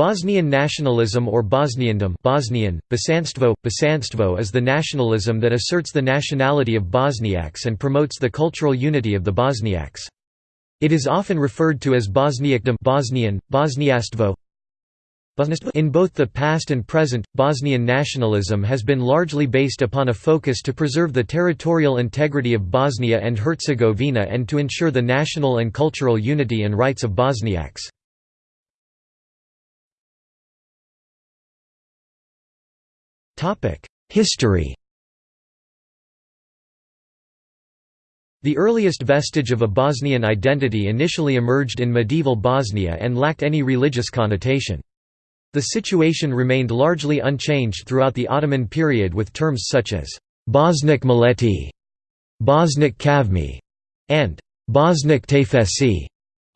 Bosnian nationalism or Bosniandom Bosnian, Bosanstvo, Bosanstvo is the nationalism that asserts the nationality of Bosniaks and promotes the cultural unity of the Bosniaks. It is often referred to as Bosniakdom Bosnian, Bosniastvo. In both the past and present, Bosnian nationalism has been largely based upon a focus to preserve the territorial integrity of Bosnia and Herzegovina and to ensure the national and cultural unity and rights of Bosniaks. History The earliest vestige of a Bosnian identity initially emerged in medieval Bosnia and lacked any religious connotation. The situation remained largely unchanged throughout the Ottoman period with terms such as Bosnik Mileti, Bosnik Kavmi, and Bosnik Tefesi,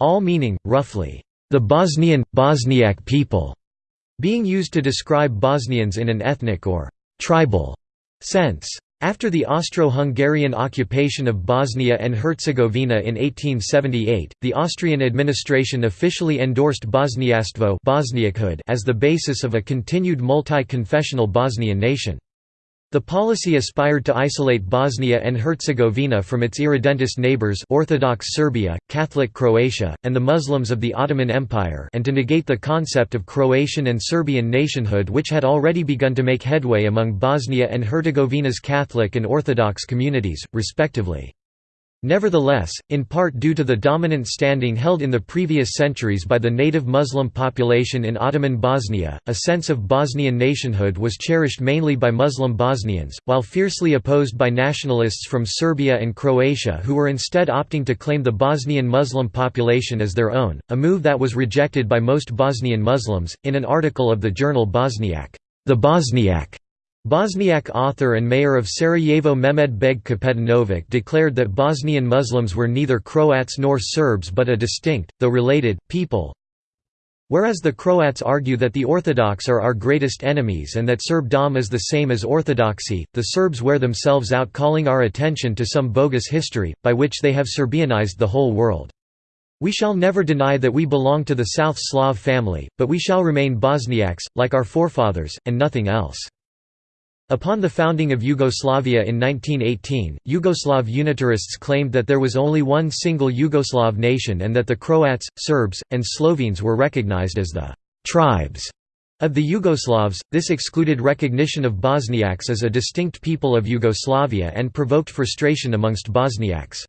all meaning, roughly, the Bosnian, Bosniak people being used to describe Bosnians in an ethnic or «tribal» sense. After the Austro-Hungarian occupation of Bosnia and Herzegovina in 1878, the Austrian administration officially endorsed Bosniastvo as the basis of a continued multi-confessional Bosnian nation. The policy aspired to isolate Bosnia and Herzegovina from its irredentist neighbors Orthodox Serbia, Catholic Croatia, and the Muslims of the Ottoman Empire and to negate the concept of Croatian and Serbian nationhood which had already begun to make headway among Bosnia and Herzegovina's Catholic and Orthodox communities, respectively. Nevertheless, in part due to the dominant standing held in the previous centuries by the native Muslim population in Ottoman Bosnia, a sense of Bosnian nationhood was cherished mainly by Muslim Bosnians, while fiercely opposed by nationalists from Serbia and Croatia who were instead opting to claim the Bosnian Muslim population as their own, a move that was rejected by most Bosnian Muslims. In an article of the journal Bosniak, the Bosniak Bosniak author and mayor of Sarajevo Mehmed Beg Kapetanovic declared that Bosnian Muslims were neither Croats nor Serbs but a distinct, though related, people. Whereas the Croats argue that the Orthodox are our greatest enemies and that Serbdom is the same as Orthodoxy, the Serbs wear themselves out calling our attention to some bogus history, by which they have Serbianized the whole world. We shall never deny that we belong to the South Slav family, but we shall remain Bosniaks, like our forefathers, and nothing else. Upon the founding of Yugoslavia in 1918, Yugoslav unitarists claimed that there was only one single Yugoslav nation and that the Croats, Serbs, and Slovenes were recognized as the «tribes» of the Yugoslavs. This excluded recognition of Bosniaks as a distinct people of Yugoslavia and provoked frustration amongst Bosniaks.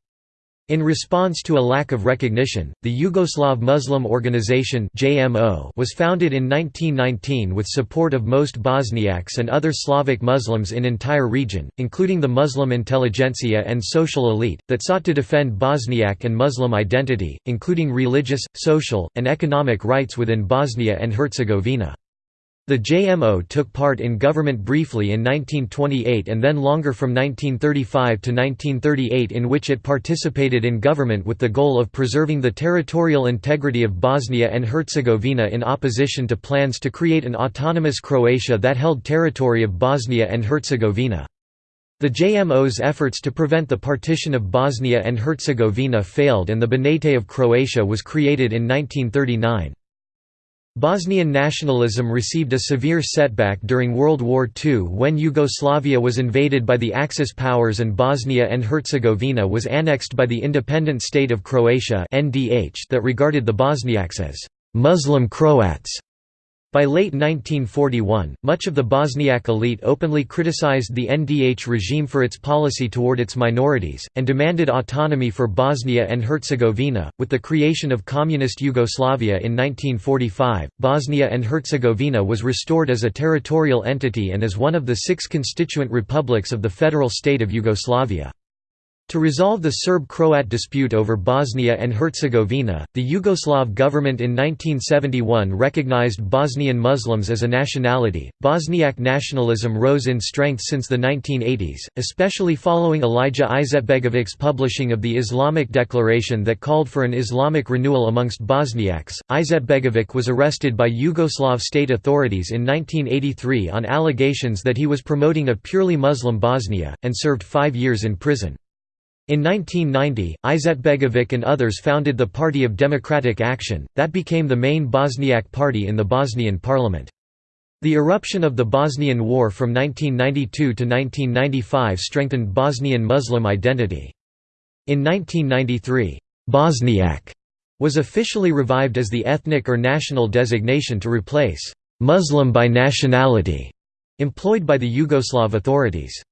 In response to a lack of recognition, the Yugoslav Muslim Organization (JMO) was founded in 1919 with support of most Bosniaks and other Slavic Muslims in entire region, including the Muslim intelligentsia and social elite, that sought to defend Bosniak and Muslim identity, including religious, social, and economic rights within Bosnia and Herzegovina. The JMO took part in government briefly in 1928 and then longer from 1935 to 1938 in which it participated in government with the goal of preserving the territorial integrity of Bosnia and Herzegovina in opposition to plans to create an autonomous Croatia that held territory of Bosnia and Herzegovina. The JMO's efforts to prevent the partition of Bosnia and Herzegovina failed and the Banate of Croatia was created in 1939. Bosnian nationalism received a severe setback during World War II when Yugoslavia was invaded by the Axis powers and Bosnia and Herzegovina was annexed by the independent state of Croatia that regarded the Bosniaks as «Muslim Croats» By late 1941, much of the Bosniak elite openly criticized the NDH regime for its policy toward its minorities, and demanded autonomy for Bosnia and Herzegovina. With the creation of Communist Yugoslavia in 1945, Bosnia and Herzegovina was restored as a territorial entity and as one of the six constituent republics of the federal state of Yugoslavia. To resolve the Serb-Croat dispute over Bosnia and Herzegovina, the Yugoslav government in 1971 recognized Bosnian Muslims as a nationality. Bosniak nationalism rose in strength since the 1980s, especially following Alija Izetbegovic's publishing of the Islamic Declaration that called for an Islamic renewal amongst Bosniaks. Izetbegovic was arrested by Yugoslav state authorities in 1983 on allegations that he was promoting a purely Muslim Bosnia, and served five years in prison. In 1990, Izetbegovic and others founded the Party of Democratic Action, that became the main Bosniak party in the Bosnian parliament. The eruption of the Bosnian War from 1992 to 1995 strengthened Bosnian Muslim identity. In 1993, Bosniak was officially revived as the ethnic or national designation to replace Muslim by nationality employed by the Yugoslav authorities.